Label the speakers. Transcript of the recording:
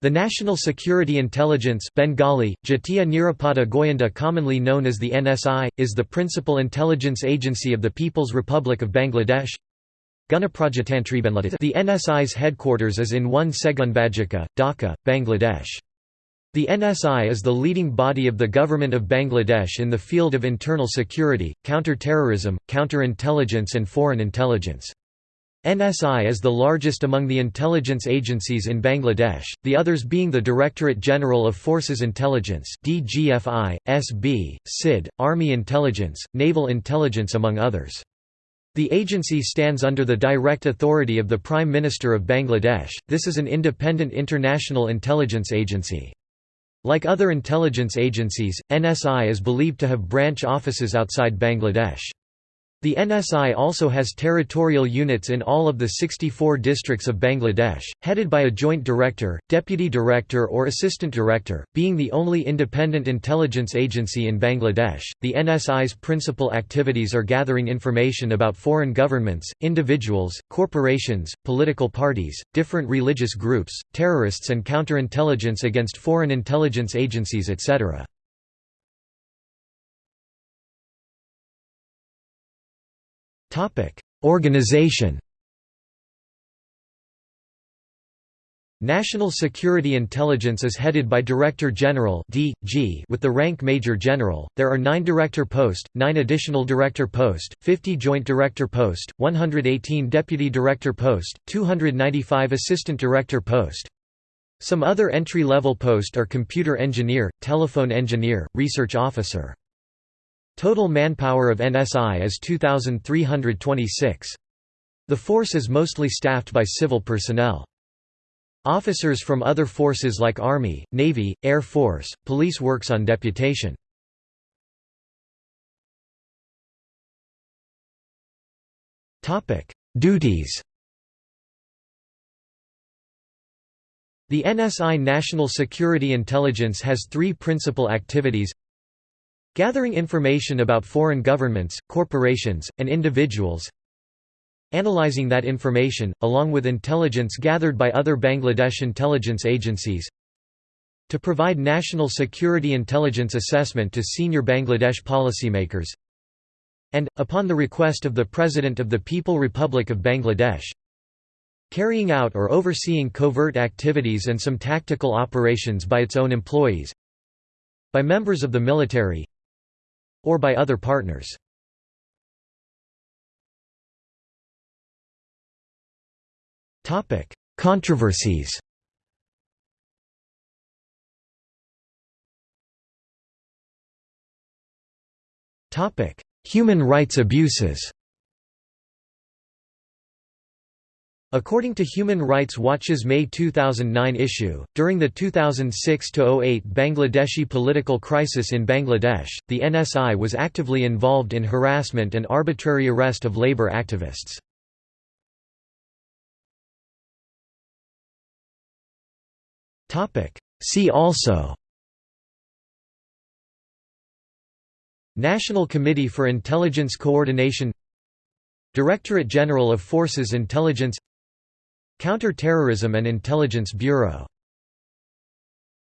Speaker 1: The National Security Intelligence Bengali, Jatiya Nirapada Goyenda commonly known as the NSI, is the principal intelligence agency of the People's Republic of Bangladesh. The NSI's headquarters is in 1 Segunbagicha, Dhaka, Bangladesh. The NSI is the leading body of the Government of Bangladesh in the field of internal security, counter-terrorism, counter-intelligence and foreign intelligence. NSI is the largest among the intelligence agencies in Bangladesh, the others being the Directorate General of Forces Intelligence DGFI, SB, SID, Army Intelligence, Naval Intelligence among others. The agency stands under the direct authority of the Prime Minister of Bangladesh, this is an independent international intelligence agency. Like other intelligence agencies, NSI is believed to have branch offices outside Bangladesh. The NSI also has territorial units in all of the 64 districts of Bangladesh, headed by a joint director, deputy director or assistant director, being the only independent intelligence agency in Bangladesh. The NSI's principal activities are gathering information about foreign governments, individuals, corporations, political parties, different religious groups, terrorists and counterintelligence against foreign intelligence agencies etc. Organization National Security Intelligence is headed by Director General (DG) with the rank Major General. There are 9 director post, 9 additional director post, 50 joint director post, 118 deputy director post, 295 assistant director post. Some other entry-level post are computer engineer, telephone engineer, research officer. Total manpower of NSI is 2,326. The force is mostly staffed by civil personnel. Officers from other forces like Army, Navy, Air Force, Police works on deputation. Duties The NSI National Security Intelligence has three principal activities Gathering information about foreign governments, corporations, and individuals Analyzing that information, along with intelligence gathered by other Bangladesh intelligence agencies To provide national security intelligence assessment to senior Bangladesh policymakers and, upon the request of the President of the People Republic of Bangladesh, carrying out or overseeing covert activities and some tactical operations by its own employees by members of the military or by other partners. Controversies Human rights abuses According to Human Rights Watch's May 2009 issue, during the 2006–08 Bangladeshi political crisis in Bangladesh, the NSI was actively involved in harassment and arbitrary arrest of labour activists. See also National Committee for Intelligence Coordination Directorate General of Forces Intelligence Counter-Terrorism and Intelligence Bureau